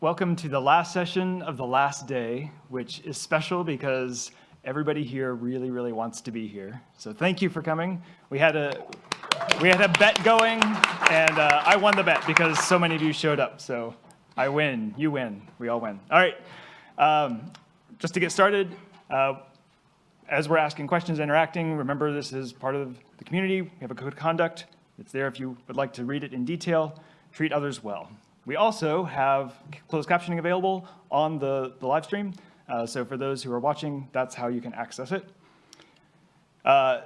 welcome to the last session of the last day, which is special because everybody here really, really wants to be here. So thank you for coming. We had a we had a bet going, and uh, I won the bet because so many of you showed up. So I win, you win, we all win. All right, um, just to get started, uh, as we're asking questions, interacting, remember this is part of the community. We have a code of conduct. It's there if you would like to read it in detail. Treat others well. We also have closed captioning available on the, the live stream. Uh, so for those who are watching, that's how you can access it. Uh,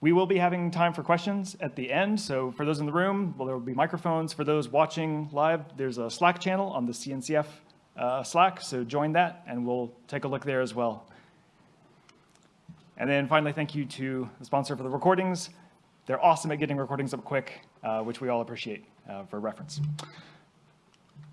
we will be having time for questions at the end. So for those in the room, well, there will be microphones. For those watching live, there's a Slack channel on the CNCF uh, Slack. So join that, and we'll take a look there as well. And then finally, thank you to the sponsor for the recordings. They're awesome at getting recordings up quick, uh, which we all appreciate uh, for reference.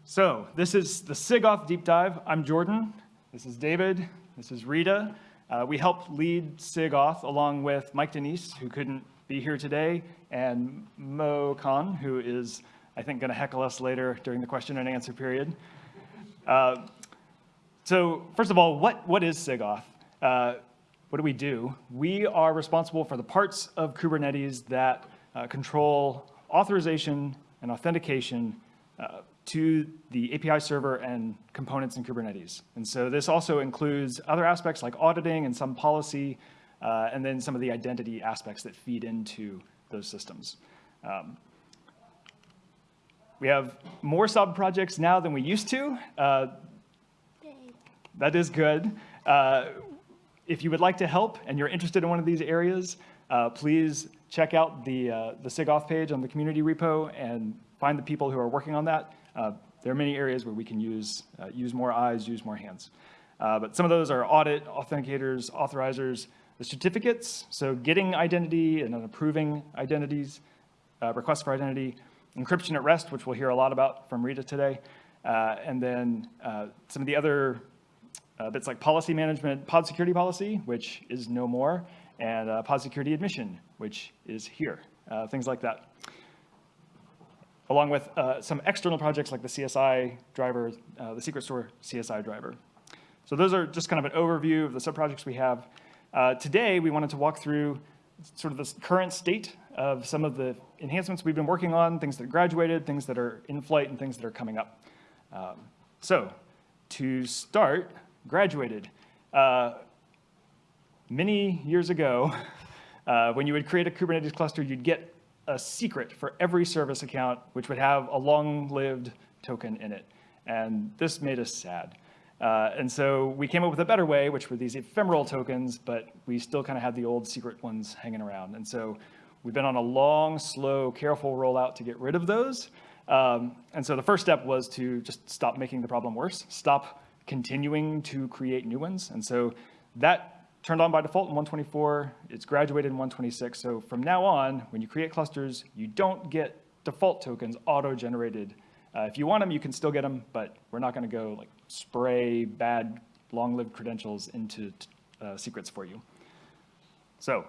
So this is the SIGAuth Deep Dive. I'm Jordan. This is David. This is Rita. Uh, we helped lead SIGAuth along with Mike Danese, who couldn't be here today, and Mo Khan, who is, I think, going to heckle us later during the question and answer period. Uh, so first of all, what, what is SIGAuth? Uh, what do we do? We are responsible for the parts of Kubernetes that uh, control authorization and authentication uh, to the API server and components in Kubernetes. And so this also includes other aspects like auditing and some policy, uh, and then some of the identity aspects that feed into those systems. Um, we have more sub-projects now than we used to. Uh, that is good. Uh, if you would like to help and you're interested in one of these areas, uh, please check out the, uh, the SIGAuth page on the community repo and find the people who are working on that. Uh, there are many areas where we can use, uh, use more eyes, use more hands. Uh, but some of those are audit, authenticators, authorizers, the certificates, so getting identity and then approving identities, uh, requests for identity, encryption at rest, which we'll hear a lot about from Rita today, uh, and then some of the other bits like policy management, pod security policy, which is no more, and pod security admission, which is here, things like that along with uh, some external projects like the CSI driver, uh, the secret store CSI driver. So those are just kind of an overview of the sub-projects we have. Uh, today, we wanted to walk through sort of the current state of some of the enhancements we've been working on, things that graduated, things that are in flight, and things that are coming up. Um, so to start, graduated. Uh, many years ago, uh, when you would create a Kubernetes cluster, you'd get a secret for every service account, which would have a long-lived token in it. And this made us sad. Uh, and so we came up with a better way, which were these ephemeral tokens, but we still kind of had the old secret ones hanging around. And so we've been on a long, slow, careful rollout to get rid of those. Um, and so the first step was to just stop making the problem worse, stop continuing to create new ones. And so that turned on by default in 124. It's graduated in 126. So from now on, when you create clusters, you don't get default tokens auto-generated. Uh, if you want them, you can still get them, but we're not going to go like spray bad long-lived credentials into uh, secrets for you. So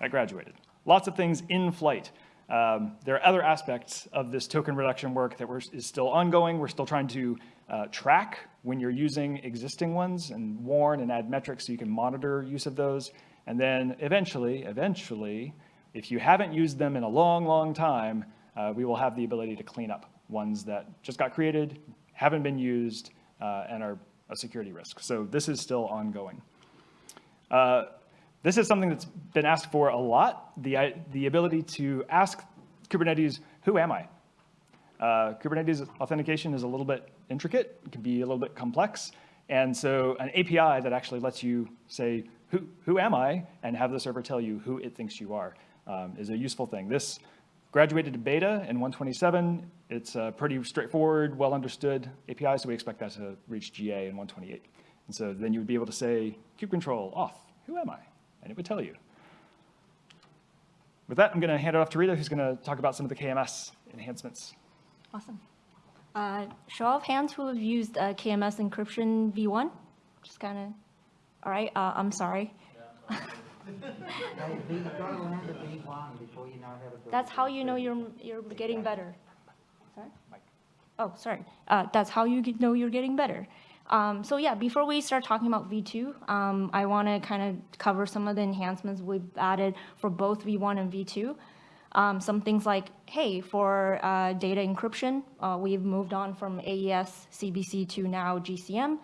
I graduated. Lots of things in flight. Um, there are other aspects of this token reduction work that is still ongoing. We're still trying to uh, track when you're using existing ones and warn and add metrics so you can monitor use of those. And then eventually, eventually, if you haven't used them in a long, long time, uh, we will have the ability to clean up ones that just got created, haven't been used, uh, and are a security risk. So this is still ongoing. Uh, this is something that's been asked for a lot, the, the ability to ask Kubernetes, who am I? Uh, Kubernetes authentication is a little bit intricate, it can be a little bit complex. And so an API that actually lets you say, who, who am I? And have the server tell you who it thinks you are um, is a useful thing. This graduated to beta in 127. It's a pretty straightforward, well understood API, so we expect that to reach GA in 128. And so then you would be able to say, kubectl auth, who am I? And it would tell you. With that, I'm going to hand it off to Rita, who's going to talk about some of the KMS enhancements. Awesome. Uh, show of hands who have used uh, KMS encryption v1? Just kind of, all right, uh, I'm sorry. That's how you know you're, you're getting better. Sorry? oh, sorry, uh, that's how you know you're getting better. Um, so yeah, before we start talking about V2, um, I want to kind of cover some of the enhancements we've added for both V1 and V2. Um, some things like, hey, for uh, data encryption, uh, we've moved on from AES CBC to now GCM.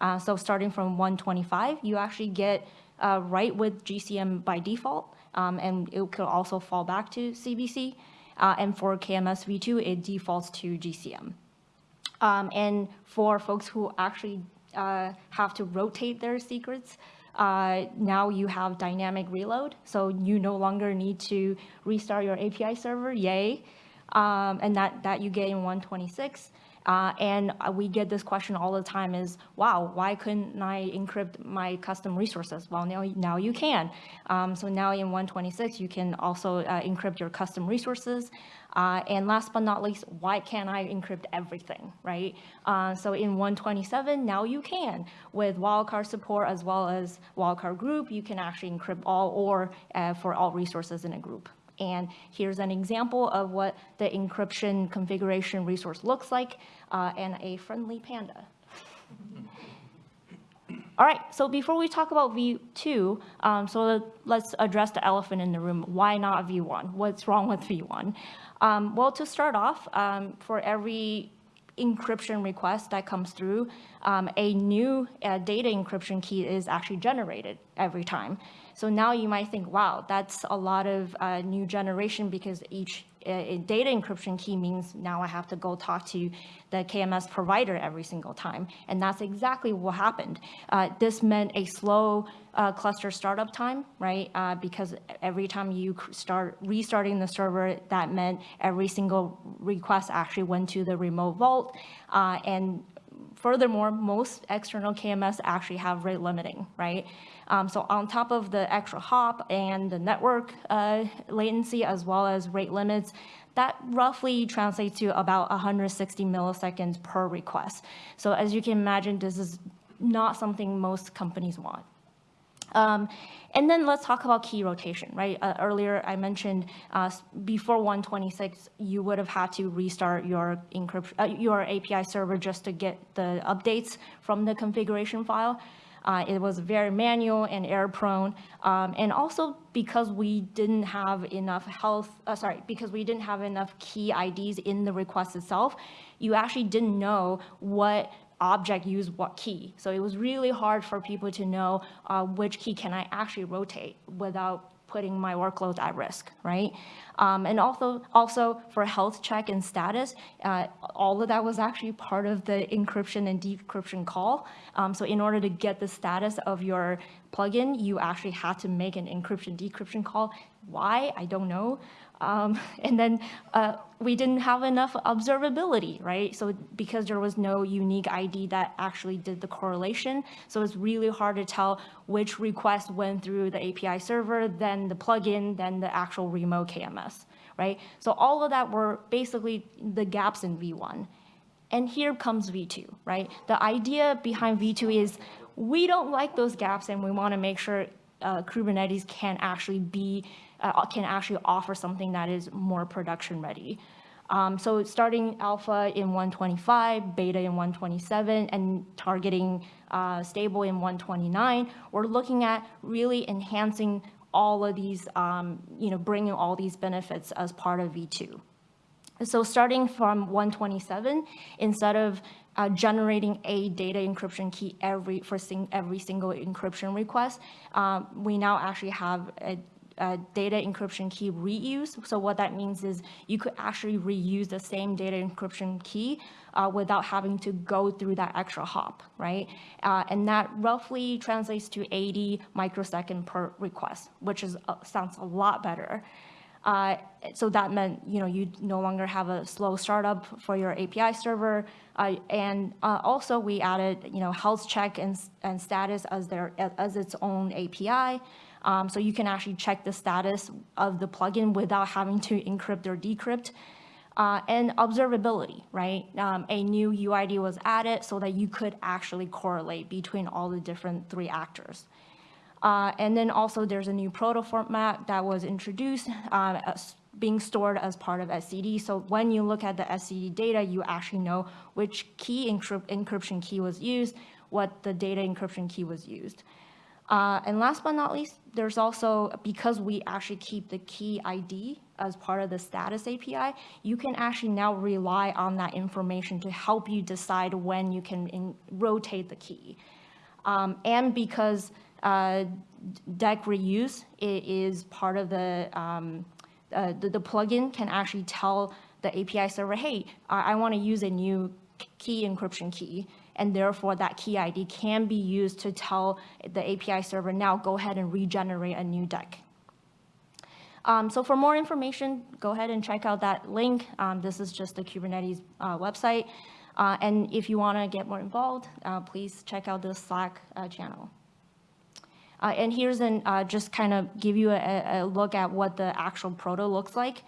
Uh, so starting from 125, you actually get uh, right with GCM by default, um, and it could also fall back to CBC. Uh, and for KMS v2, it defaults to GCM. Um, and for folks who actually uh, have to rotate their secrets, uh, now you have dynamic reload. So you no longer need to restart your API server, yay. Um, and that, that you get in 126. Uh, and uh, we get this question all the time is, wow, why couldn't I encrypt my custom resources? Well, now, now you can. Um, so now in 126, you can also uh, encrypt your custom resources. Uh, and last but not least, why can't I encrypt everything, right? Uh, so in 127, now you can. With wildcard support as well as wildcard group, you can actually encrypt all or uh, for all resources in a group. And here's an example of what the encryption configuration resource looks like uh, and a friendly panda. All right, so before we talk about V2, um, so let's address the elephant in the room. Why not V1? What's wrong with V1? Um, well, to start off, um, for every encryption request that comes through, um, a new uh, data encryption key is actually generated every time. So now you might think, wow, that's a lot of uh, new generation because each uh, data encryption key means now I have to go talk to the KMS provider every single time. And that's exactly what happened. Uh, this meant a slow uh, cluster startup time, right? Uh, because every time you start restarting the server, that meant every single request actually went to the remote vault. Uh, and furthermore, most external KMS actually have rate limiting, right? Um, so on top of the extra hop and the network uh, latency as well as rate limits, that roughly translates to about 160 milliseconds per request. So as you can imagine, this is not something most companies want. Um, and then let's talk about key rotation, right? Uh, earlier I mentioned uh, before 126, you would have had to restart your encryption, uh, your API server just to get the updates from the configuration file. Uh, it was very manual and error prone. Um, and also because we didn't have enough health, uh, sorry, because we didn't have enough key IDs in the request itself, you actually didn't know what object use what key. So it was really hard for people to know uh, which key can I actually rotate without putting my workload at risk, right? Um, and also, also for health check and status, uh, all of that was actually part of the encryption and decryption call. Um, so in order to get the status of your plugin, you actually had to make an encryption decryption call. Why? I don't know. Um, and then uh, we didn't have enough observability, right? So because there was no unique ID that actually did the correlation, so it's really hard to tell which request went through the API server, then the plugin, then the actual remote KMS, right? So all of that were basically the gaps in V1. And here comes V2, right? The idea behind V2 is we don't like those gaps and we want to make sure uh, Kubernetes can actually be uh, can actually offer something that is more production ready. Um, so starting alpha in 125, beta in 127, and targeting uh, stable in 129, we're looking at really enhancing all of these, um, you know, bringing all these benefits as part of V2. So starting from 127, instead of uh, generating a data encryption key every for sing, every single encryption request, um, we now actually have a uh, data encryption key reuse. So what that means is you could actually reuse the same data encryption key uh, without having to go through that extra hop, right? Uh, and that roughly translates to 80 microsecond per request, which is uh, sounds a lot better. Uh, so that meant, you know, you no longer have a slow startup for your API server. Uh, and uh, also we added, you know, health check and, and status as their as its own API. Um, so you can actually check the status of the plugin without having to encrypt or decrypt. Uh, and observability, right? Um, a new UID was added so that you could actually correlate between all the different three actors. Uh, and then also there's a new proto format that was introduced. Uh, being stored as part of etcd. So when you look at the etcd data, you actually know which key encryp- encryption key was used, what the data encryption key was used. Uh, and last but not least, there's also, because we actually keep the key ID as part of the status API, you can actually now rely on that information to help you decide when you can in- rotate the key. Um, and because uh, DEK reuse is part of the, um, uh, the, the plugin can actually tell the API server, hey, I, I want to use a new key encryption key. And therefore, that key ID can be used to tell the API server, now go ahead and regenerate a new DEK. Um, so for more information, go ahead and check out that link. Um, this is just the Kubernetes uh, website. Uh, and if you want to get more involved, uh, please check out the Slack uh, channel. Uh, and here's an, uh, just kind of give you a, a look at what the actual proto looks like.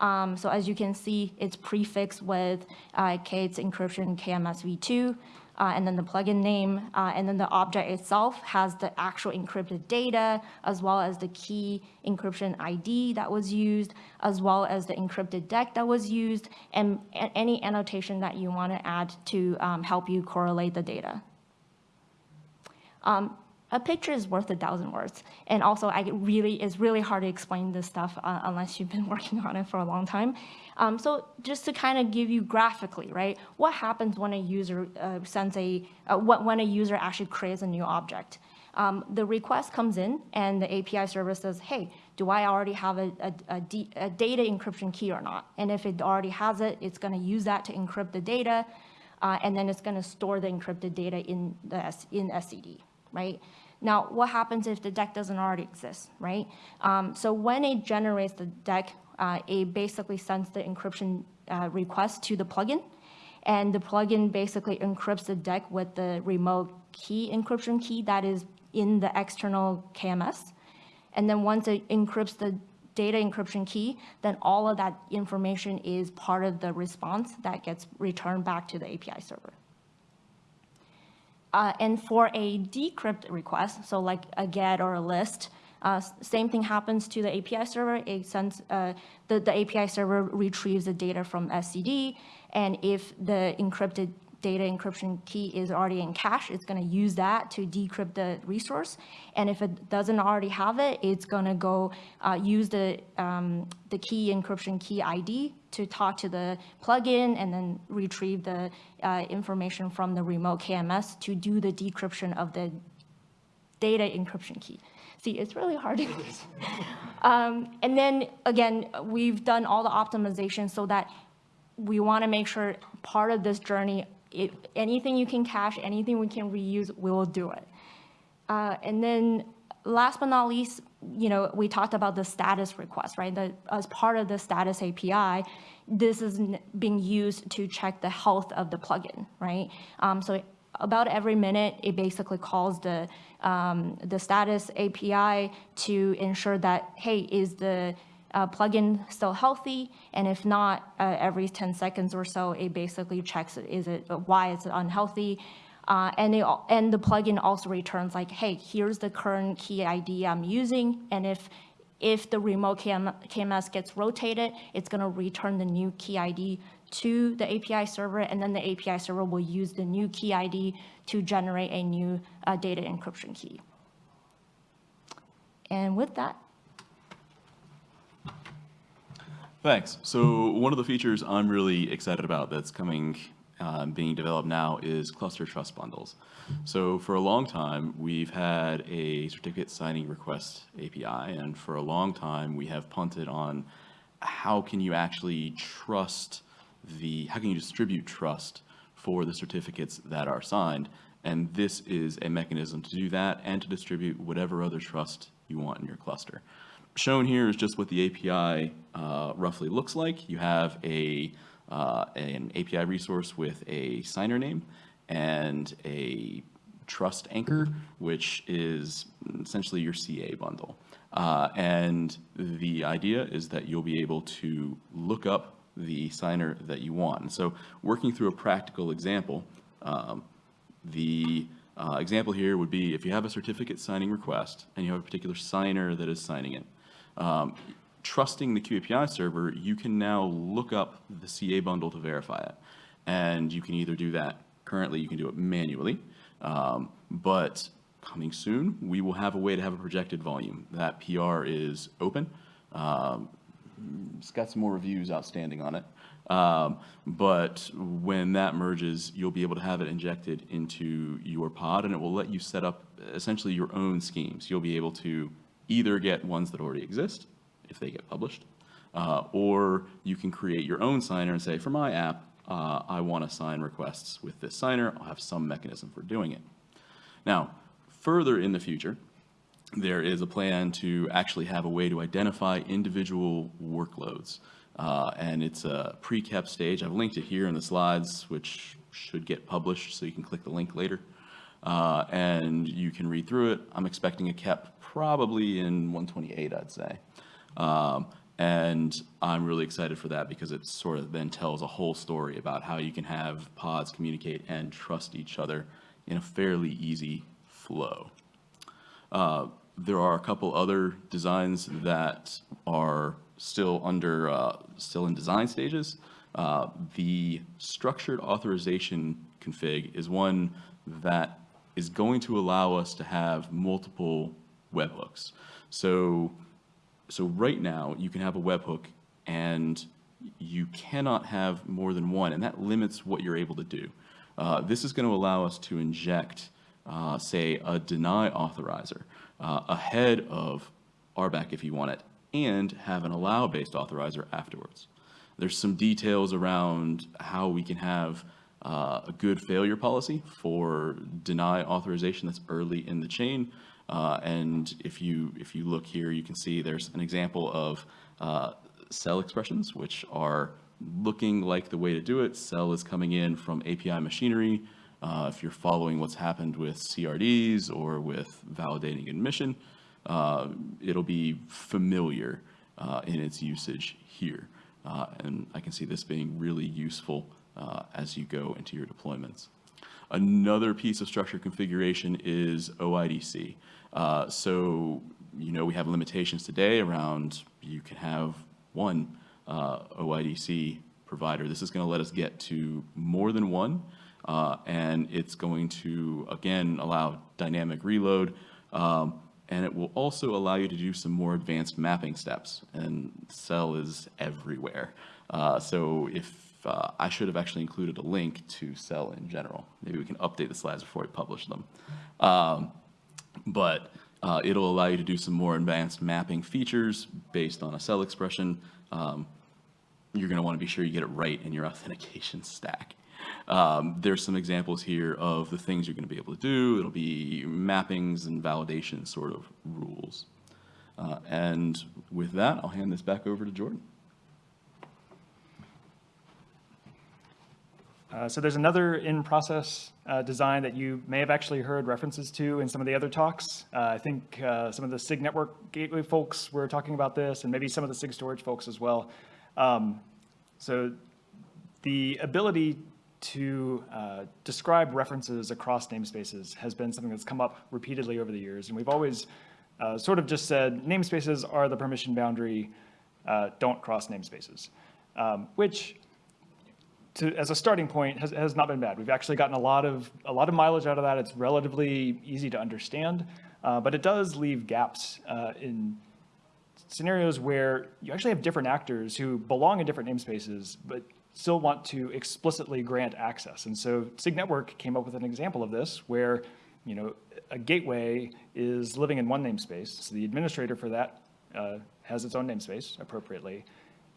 Um, so as you can see, it's prefixed with uh, k8s encryption KMS v2, uh, and then the plugin name, uh, and then the object itself has the actual encrypted data, as well as the key encryption ID that was used, as well as the encrypted DEK that was used, and any annotation that you want to add to um, help you correlate the data a picture is worth a thousand words. And also, I really, it's really hard to explain this stuff uh, unless you've been working on it for a long time. Um, so just to kind of give you graphically, right? What happens when a user uh, sends a, uh, when a user actually creates a new object? Um, the request comes in and the API server says, hey, do I already have a, a, a d- a data encryption key or not? And if it already has it, it's going to use that to encrypt the data, uh, and then it's going to store the encrypted data in the S- in etcd, right? Now, what happens if the DEK doesn't already exist, right? Um, so when it generates the DEK, uh, it basically sends the encryption uh, request to the plugin, and the plugin basically encrypts the DEK with the remote key encryption key that is in the external KMS. And then once it encrypts the data encryption key, then all of that information is part of the response that gets returned back to the API server. Uh, and for a decrypt request, so like a get or a list, uh, same thing happens to the API server. It sends, uh, the, the API server retrieves the data from etcd, and if the encrypted data encryption key is already in cache, it's going to use that to decrypt the resource. And if it doesn't already have it, it's going to go uh, use the, um, the key encryption key ID to talk to the plugin and then retrieve the uh, information from the remote KMS to do the decryption of the data encryption key. See, it's really hard to um, And then, again, we've done all the optimization so that we want to make sure part of this journey, if anything you can cache, anything we can reuse, we will do it. Uh, And then last but not least, you know, we talked about the status request, right? That as part of the status API, this is being used to check the health of the plugin, right? Um, So about every minute, it basically calls the, um, the status API to ensure that, hey, is the uh, plugin still healthy? And if not, uh, every 10 seconds or so, it basically checks, is it, why is it unhealthy? Uh, and, al- and the plugin also returns like, hey, here's the current key ID I'm using, and if if the remote KM, KMS gets rotated, it's going to return the new key ID to the API server, and then the API server will use the new key ID to generate a new uh, data encryption key. And with that, Thanks. So one of the features I'm really excited about that's coming, uh, being developed now is cluster trust bundles. So for a long time, we've had a certificate signing request API, and for a long time, we have punted on how can you actually trust the, how can you distribute trust for the certificates that are signed? And this is a mechanism to do that and to distribute whatever other trust you want in your cluster. Shown here is just what the API uh, roughly looks like. You have a, uh, an API resource with a signer name and a trust anchor, which is essentially your CA bundle. Uh, and the idea is that you'll be able to look up the signer that you want. And so working through a practical example, um, the uh, example here would be if you have a certificate signing request and you have a particular signer that is signing it, um, trusting the kube API server, you can now look up the CA bundle to verify it. And you can either do that, currently you can do it manually, um, but coming soon, we will have a way to have a projected volume. That PR is open. Um, It's got some more reviews outstanding on it. Um, But when that merges, you'll be able to have it injected into your pod, and it will let you set up essentially your own schemes. You'll be able to either get ones that already exist, if they get published, uh, or you can create your own signer and say, for my app, uh, I want to sign requests with this signer. I'll have some mechanism for doing it. Now, further in the future, there is a plan to actually have a way to identify individual workloads. Uh, and it's a pre-KEP stage. I've linked it here in the slides, which should get published, so you can click the link later. Uh, and you can read through it. I'm expecting a KEP probably in 128, I'd say. Um, and I'm really excited for that because it sort of then tells a whole story about how you can have pods communicate and trust each other in a fairly easy flow. Uh, There are a couple other designs that are still under, uh, still in design stages. Uh, The structured authorization config is one that is going to allow us to have multiple webhooks. So, so right now, you can have a webhook and you cannot have more than one, and that limits what you're able to do. Uh, This is going to allow us to inject, uh, say, a deny authorizer uh, ahead of RBAC if you want it, and have an allow-based authorizer afterwards. There's some details around how we can have uh, a good failure policy for deny authorization that's early in the chain. Uh, And if you, if you look here, you can see there's an example of uh, CEL expressions, which are looking like the way to do it. CEL is coming in from API machinery. Uh, If you're following what's happened with CRDs or with validating admission, uh, it'll be familiar uh, in its usage here. Uh, And I can see this being really useful uh, as you go into your deployments. Another piece of structure configuration is OIDC. Uh, So, you know, we have limitations today around you can have one OIDC provider. This is going to let us get to more than one, uh, and it's going to, again, allow dynamic reload, um, and it will also allow you to do some more advanced mapping steps, and CEL is everywhere. Uh, So if, uh, I should have actually included a link to CEL in general. Maybe we can update the slides before we publish them. Um, But uh, it'll allow you to do some more advanced mapping features based on a CEL expression. Um, You're going to want to be sure you get it right in your authentication stack. Um, There's some examples here of the things you're going to be able to do. It'll be mappings and validation sort of rules. Uh, And with that, I'll hand this back over to Jordan. Uh, So there's another in-process uh, design that you may have actually heard references to in some of the other talks. Uh, I think uh, some of the SIG network gateway folks were talking about this, and maybe some of the SIG storage folks as well. Um, So the ability to uh, describe references across namespaces has been something that's come up repeatedly over the years, and we've always uh, sort of just said namespaces are the permission boundary, uh, don't cross namespaces, um, which to, as a starting point, has, has not been bad. We've actually gotten a lot of, a lot of mileage out of that. It's relatively easy to understand, uh, but it does leave gaps uh, in scenarios where you actually have different actors who belong in different namespaces, but still want to explicitly grant access. And so SIG Network came up with an example of this where, you know, a gateway is living in one namespace. So the administrator for that uh, has its own namespace appropriately.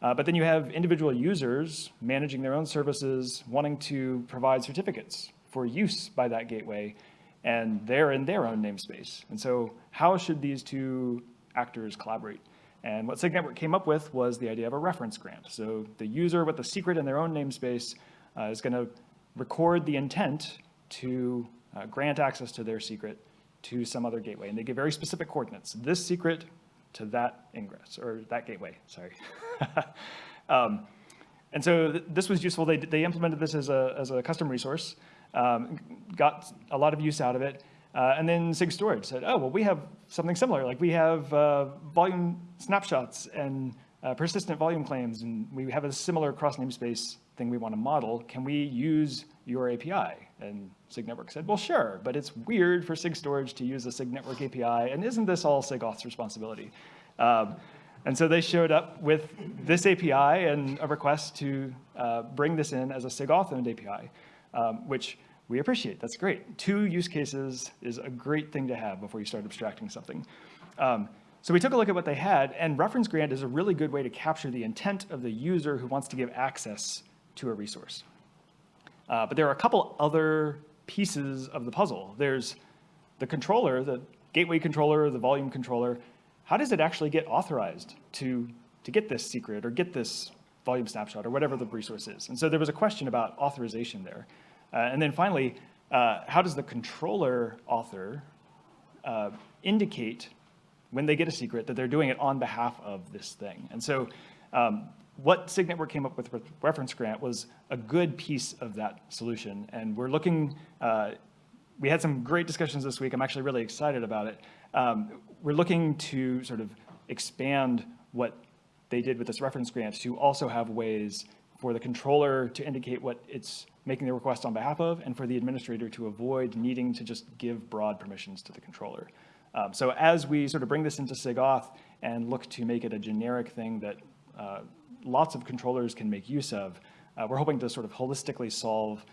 Uh, But then you have individual users managing their own services, wanting to provide certificates for use by that gateway, and they're in their own namespace. And so how should these two actors collaborate? And what SIG Network came up with was the idea of a reference grant. So the user with the secret in their own namespace uh, is going to record the intent to uh, grant access to their secret to some other gateway. And they give very specific coordinates. This secret to that ingress, or that gateway, sorry. Um, And so th- this was useful. They, they implemented this as a, as a custom resource, um, got a lot of use out of it. Uh, and then SIG Storage said, oh, well, we have something similar. Like we have uh, volume snapshots and uh, persistent volume claims, and we have a similar cross namespace thing we want to model. Can we use your API? And SIG Network said, well, sure, but it's weird for SIG Storage to use a SIG Network API, and isn't this all SIG Auth's responsibility? Um, and so they showed up with this API and a request to uh, bring this in as a SIG Auth-owned API, um, which we appreciate. That's great. Two use cases is a great thing to have before you start abstracting something. Um, so we took a look at what they had, and reference grant is a really good way to capture the intent of the user who wants to give access to a resource. Uh, but there are a couple other pieces of the puzzle. There's the controller, the gateway controller, the volume controller. How does it actually get authorized to, to get this secret or get this volume snapshot or whatever the resource is? And so there was a question about authorization there. Uh, and then finally, uh, how does the controller author uh, indicate when they get a secret that they're doing it on behalf of this thing? And so um, what SIG Network came up with with reference grant was a good piece of that solution. And we're looking, uh, we had some great discussions this week. I'm actually really excited about it. Um, we're looking to sort of expand what they did with this reference grant to also have ways for the controller to indicate what it's making the request on behalf of, and for the administrator to avoid needing to just give broad permissions to the controller. Um, so as we sort of bring this into SIGAuth and look to make it a generic thing that uh, lots of controllers can make use of, uh, we're hoping to sort of holistically solve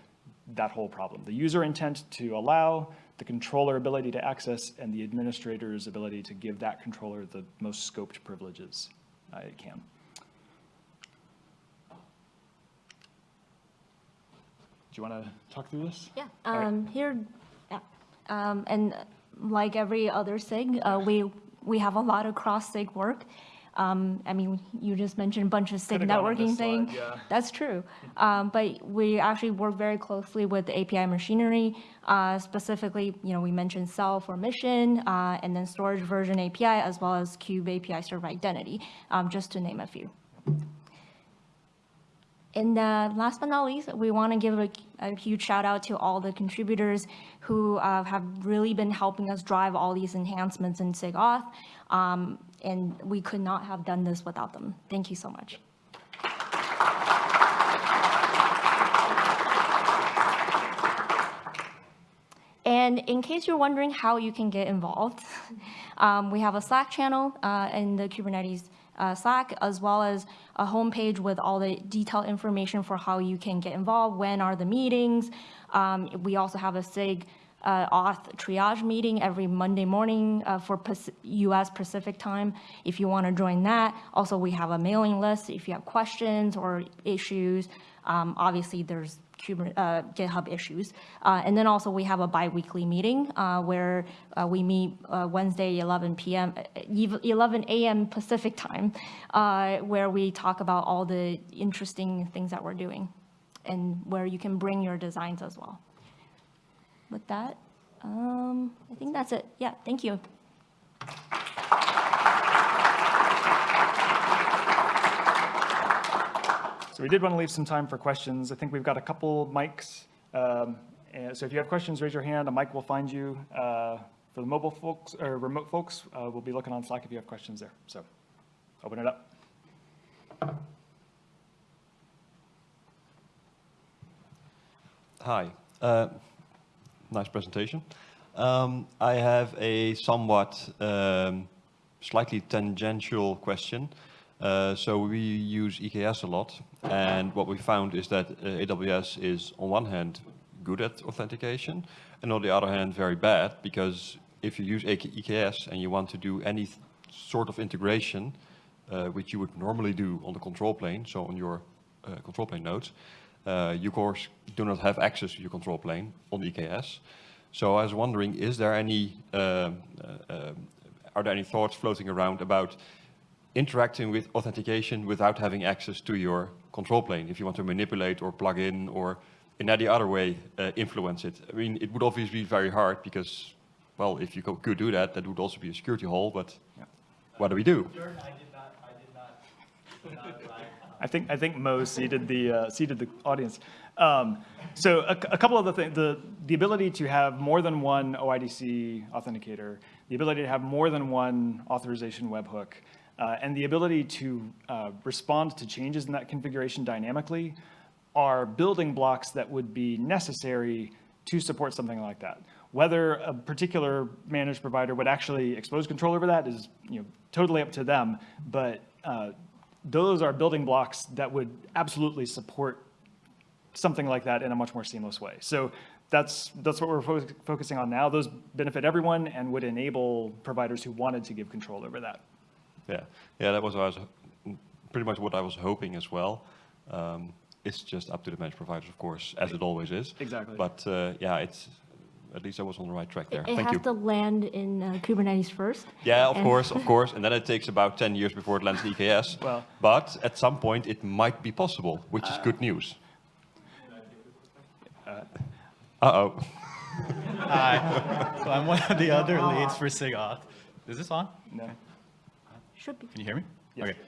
that whole problem. The user intent to allow, the controller ability to access, and the administrator's ability to give that controller the most scoped privileges uh, it can. Do you want to talk through this? Yeah, All right. um, here, yeah, um, and like every other SIG, uh, we, we have a lot of cross-SIG work. Um, I mean, you just mentioned a bunch of SIG Could've gone on networking this thing. slide, yeah. That's true. Um, but we actually work very closely with the API machinery, uh, specifically, you know, we mentioned CEL for mission, uh, and then storage version API, as well as Kube API server identity, um, just to name a few. And uh, last but not least, we want to give a, a huge shout out to all the contributors who uh, have really been helping us drive all these enhancements in SIGAuth. Um, and we could not have done this without them. Thank you so much. And in case you're wondering how you can get involved, um, we have a Slack channel uh, in the Kubernetes uh, Slack, as well as a homepage with all the detailed information for how you can get involved, when are the meetings. Um, we also have a SIG uh, auth triage meeting every Monday morning uh, for US Pacific time, if you want to join that. Also, we have a mailing list if you have questions or issues. Um, Obviously, there's uh, GitHub issues. Uh, And then also, we have a bi-weekly meeting uh, where uh, we meet uh, Wednesday, 11 PM, uh, 11 AM Pacific time, where we talk about all the interesting things that we're doing and where you can bring your designs as well. With that, um, I think that's it. Yeah, thank you. So we did want to leave some time for questions. I think we've got a couple mics. Um, so if you have questions, raise your hand. A mic will find you. Uh, for the mobile folks or remote folks, uh, we'll be looking on Slack if you have questions there. So open it up. Hi. Uh, Nice presentation. Um, I have a somewhat um, slightly tangential question. Uh, So we use EKS a lot, and what we found is that uh, AWS is, on one hand, good at authentication, and on the other hand, very bad, because if you use EKS and you want to do any sort of integration, uh, which you would normally do on the control plane, so on your uh, control plane nodes, uh, you of course do not have access to your control plane on EKS. So I was wondering, is there any, um, are there any thoughts floating around about interacting with authentication without having access to your control plane? If you want to manipulate or plug in or in any other way uh, influence it. I mean, it would obviously be very hard because, well, if you co- could do that, that would also be a security hole, but Yeah. what do we do? I did not, I did not, not write, I think, I think Mo seated the, uh, seated the audience. Um, So a, a couple of the things, the, the ability to have more than one OIDC authenticator, the ability to have more than one authorization webhook, uh, and the ability to uh, respond to changes in that configuration dynamically are building blocks that would be necessary to support something like that. Whether a particular managed provider would actually expose control over that is, you know, totally up to them. But uh, those are building blocks that would absolutely support something like that in a much more seamless way. So that's, that's what we're fo- focusing on now. Those benefit everyone and would enable providers who wanted to give control over that. Yeah, yeah, that was what I was, pretty much what I was hoping as well. Um, It's just up to the managed providers, of course, as it always is. Exactly. But uh, yeah, it's, at least I was on the right track there. It Thank has you. to land in uh, Kubernetes first. Yeah, of course, of course. And then it takes about 10 years before it lands in EKS. Well- But at some point, it might be possible, which is good news. Uh-oh. Hi, so I'm one of the other leads for SIGAUTH. Is this on? No. Should be. Can you hear me? Yes. Okay.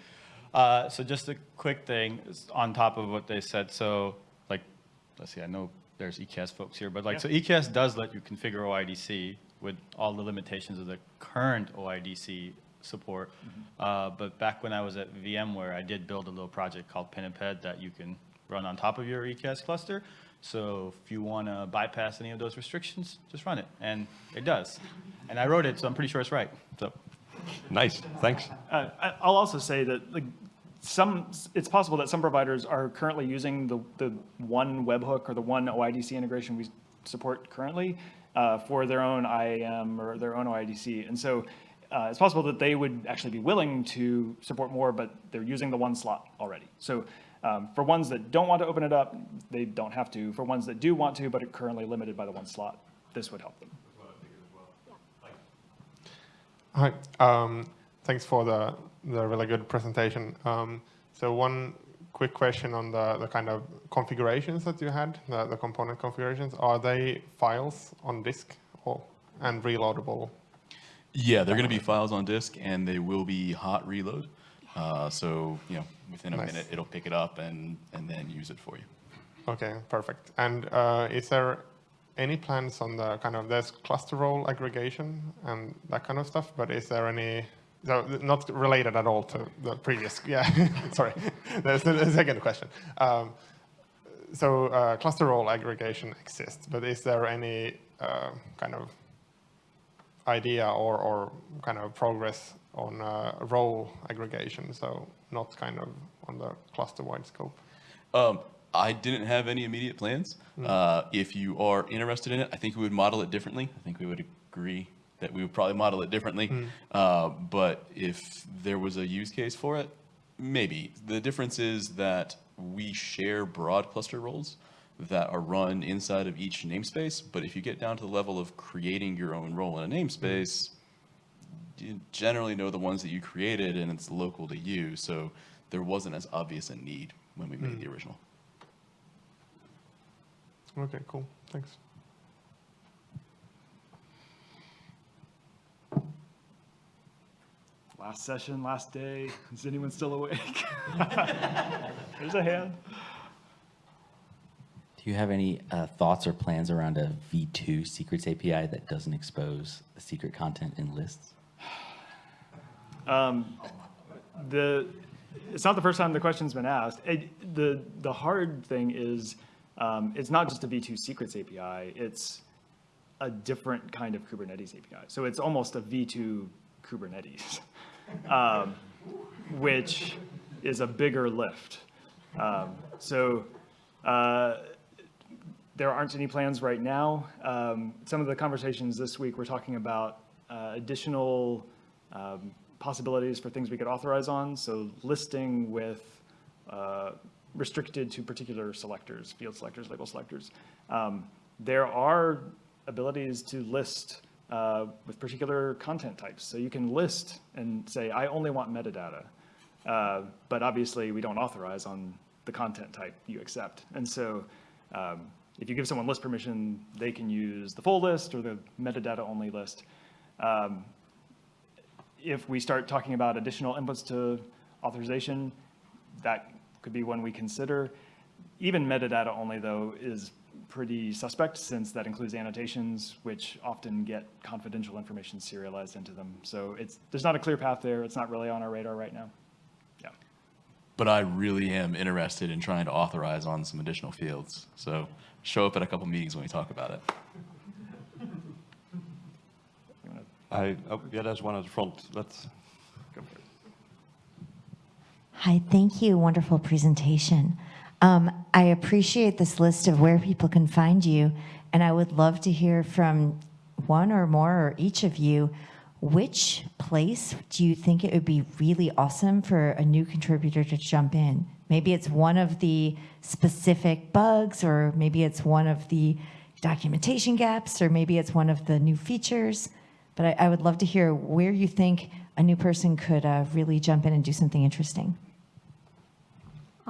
Uh, so just a quick thing on top of what they said. So like, let's see, I know there's EKS folks here, but like, so EKS does let you configure OIDC with all the limitations of the current OIDC support. Uh, but back when I was at VMware, I did build a little project called Pinniped that you can run on top of your EKS cluster. So if you want to bypass any of those restrictions, just run it, and it does. And I wrote it, so I'm pretty sure it's right. So. Nice, thanks. Uh, I'll also say that like some, it's possible that some providers are currently using the, the one webhook or the one OIDC integration we support currently uh, for their own IAM or their own OIDC. And so uh, it's possible that they would actually be willing to support more, but they're using the one slot already. So um, for ones that don't want to open it up, they don't have to. For ones that do want to, but are currently limited by the one slot, this would help them. Hi, um, thanks for the, the really good presentation. Um, so one quick question on the, the kind of configurations that you had, the, the component configurations. Are they files on disk or, and reloadable? Yeah, they're going to be files on disk, and they will be hot reload. Uh, So, you know, within a Nice. minute, it'll pick it up and, and then use it for you. Okay, perfect. And uh, is there any plans on the kind of, there's cluster role aggregation and that kind of stuff, but is there any, so not related at all to the previous, yeah, sorry. There's the second question. Um, so uh, cluster role aggregation exists, but is there any uh, kind of idea or, or kind of progress on uh, role aggregation? So not kind of on the cluster-wide scope. Um, I didn't have any immediate plans. Uh, if you are interested in it, I think we would model it differently. I think we would agree that we would probably model it differently. Uh, but if there was a use case for it, maybe. The difference is that we share broad cluster roles that are run inside of each namespace. But if you get down to the level of creating your own role in a namespace, you generally know the ones that you created and it's local to you. So there wasn't as obvious a need when we made the original. Okay, cool. Thanks. Last session, last day. Is anyone still awake? There's a hand. Do you have any uh, thoughts or plans around a V2 secrets API that doesn't expose the secret content in lists? Um, the, it's not the first time the question's been asked. It, the, the hard thing is, um, it's not just a V2 secrets API, it's a different kind of Kubernetes API. So it's almost a V2 Kubernetes, um, which is a bigger lift. Um, so uh, there aren't any plans right now. Um, Some of the conversations this week, we're talking about uh, additional um, possibilities for things we could authorize on. So listing with uh, restricted to particular selectors, field selectors, label selectors. Um, There are abilities to list uh, with particular content types. So you can list and say, I only want metadata. Uh, But obviously, we don't authorize on the content type you accept. And so um, if you give someone list permission, they can use the full list or the metadata only list. Um, If we start talking about additional inputs to authorization, that could be one we consider. Even metadata only, though, is pretty suspect since that includes annotations, which often get confidential information serialized into them. So it's, there's not a clear path there. It's not really on our radar right now. Yeah. But I really am interested in trying to authorize on some additional fields. So show up at a couple meetings when we talk about it. I, oh, yeah, there's one at the front. Let's, go for it? Hi, thank you. Wonderful presentation. Um, I appreciate this list of where people can find you, and I would love to hear from one or more or each of you. Which place do you think it would be really awesome for a new contributor to jump in? Maybe it's one of the specific bugs, or maybe it's one of the documentation gaps, or maybe it's one of the new features. But I, I would love to hear where you think a new person could uh, really jump in and do something interesting.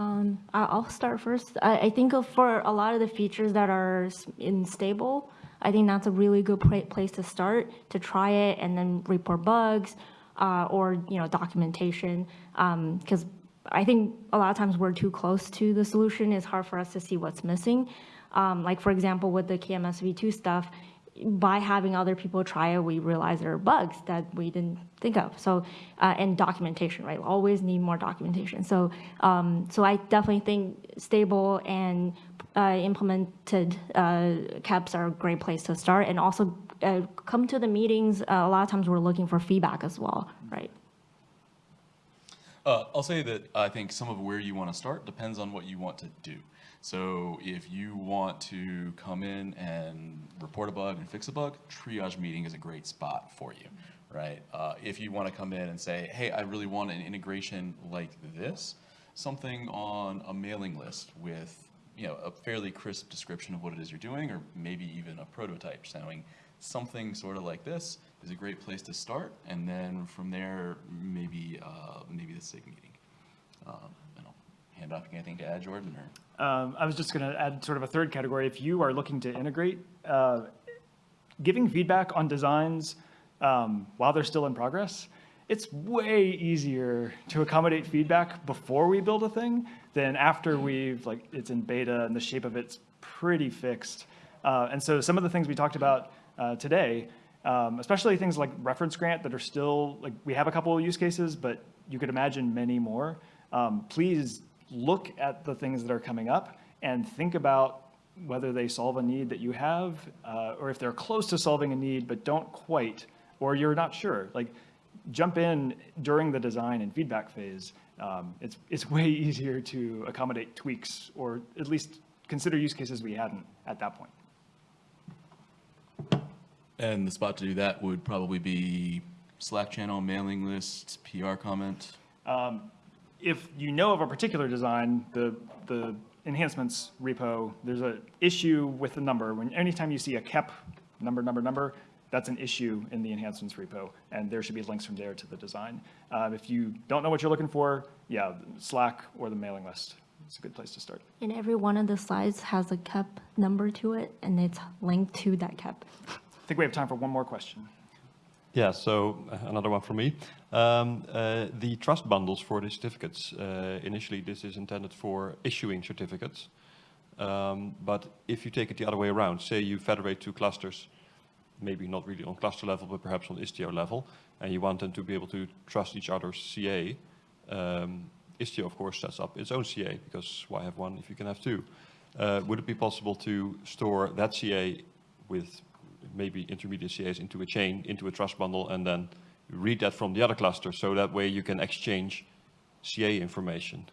Um, I'll start first. I, I think for a lot of the features that are in stable, I think that's a really good place to start to try it and then report bugs uh, or you know documentation. Because I think a lot of times we're too close to the solution. It's hard for us to see what's missing. Um, like for example, with the KMS v2 stuff, by having other people try it, we realize there are bugs that we didn't think of. So, uh, and documentation, right? Always need more documentation. So, um, so I definitely think stable and uh, implemented uh, KEPs are a great place to start. And also uh, come to the meetings. Uh, a lot of times we're looking for feedback as well, right? Uh, I'll say that I think some of where you want to start depends on what you want to do. So if you want to come in and report a bug and fix a bug, triage meeting is a great spot for you, right? Uh, if you want to come in and say, hey, I really want an integration like this, something on a mailing list with you know a fairly crisp description of what it is you're doing, or maybe even a prototype showing something sort of like this is a great place to start, and then from there maybe uh, maybe the SIG meeting. Um, anything to add, Jordan, or. Um, I was just going to add sort of a third category. If you are looking to integrate, uh, giving feedback on designs um, while they're still in progress, it's way easier to accommodate feedback before we build a thing than after we've like it's in beta and the shape of it's pretty fixed. Uh, and so some of the things we talked about uh, today, um, especially things like reference grant that are still like we have a couple of use cases, but you could imagine many more. Um, please look at the things that are coming up and think about whether they solve a need that you have, uh, or if they're close to solving a need but don't quite, or you're not sure. Like, jump in during the design and feedback phase. Um, it's it's way easier to accommodate tweaks, or at least consider use cases we hadn't at that point. And the spot to do that would probably be Slack channel, mailing list, PR comment. If you know of a particular design, the, the enhancements repo, there's an issue with the number. When, anytime you see a KEP, number, number, number, that's an issue in the enhancements repo, and there should be links from there to the design. Uh, if you don't know what you're looking for, yeah, Slack or the mailing list is a good place to start. And every one of the slides has a KEP number to it, and it's linked to that KEP. I think we have time for one more question. Yeah, so uh, another one from me. Um, uh, the trust bundles for the certificates, uh, initially this is intended for issuing certificates. Um, but if you take it the other way around, say you federate two clusters, maybe not really on cluster level, but perhaps on Istio level, and you want them to be able to trust each other's CA, um, Istio of course sets up its own CA, because why have one if you can have two? Uh, would it be possible to store that CA with maybe intermediate CAs into a chain, into a trust bundle, and then read that from the other cluster, so that way you can exchange CA information?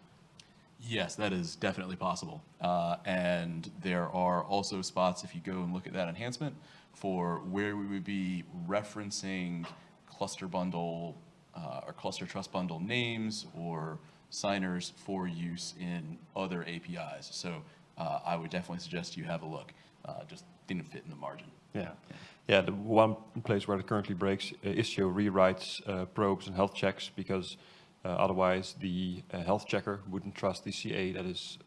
Yes, that is definitely possible. Uh, and there are also spots, if you go and look at that enhancement, for where we would be referencing cluster bundle uh, or cluster trust bundle names or signers for use in other APIs. So uh, I would definitely suggest you have a look. Uh, just didn't fit in the margin. Yeah. Yeah, the one place where it currently breaks, uh, Istio rewrites uh, probes and health checks because uh, otherwise the health checker wouldn't trust the CA that is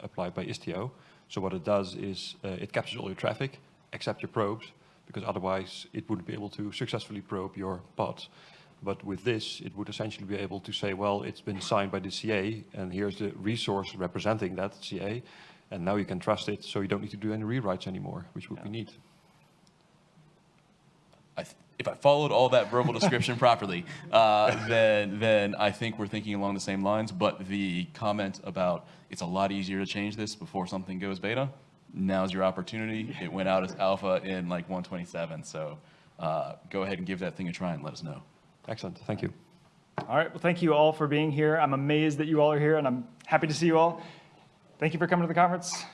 applied by Istio. So what it does is it captures all your traffic except your probes because otherwise it wouldn't be able to successfully probe your pods. But with this, it would essentially be able to say, well, it's been signed by the CA, and here's the resource representing that CA, and now you can trust it, so you don't need to do any rewrites anymore, which would be neat. I th- if I followed all that verbal description properly, uh, then then I think we're thinking along the same lines. But the comment about it's a lot easier to change this before something goes beta. Now's your opportunity. It went out as alpha in like 127. So uh, go ahead and give that thing a try and let us know. Excellent, thank you. All right, well, thank you all for being here. I'm amazed that you all are here, and I'm happy to see you all. Thank you for coming to the conference.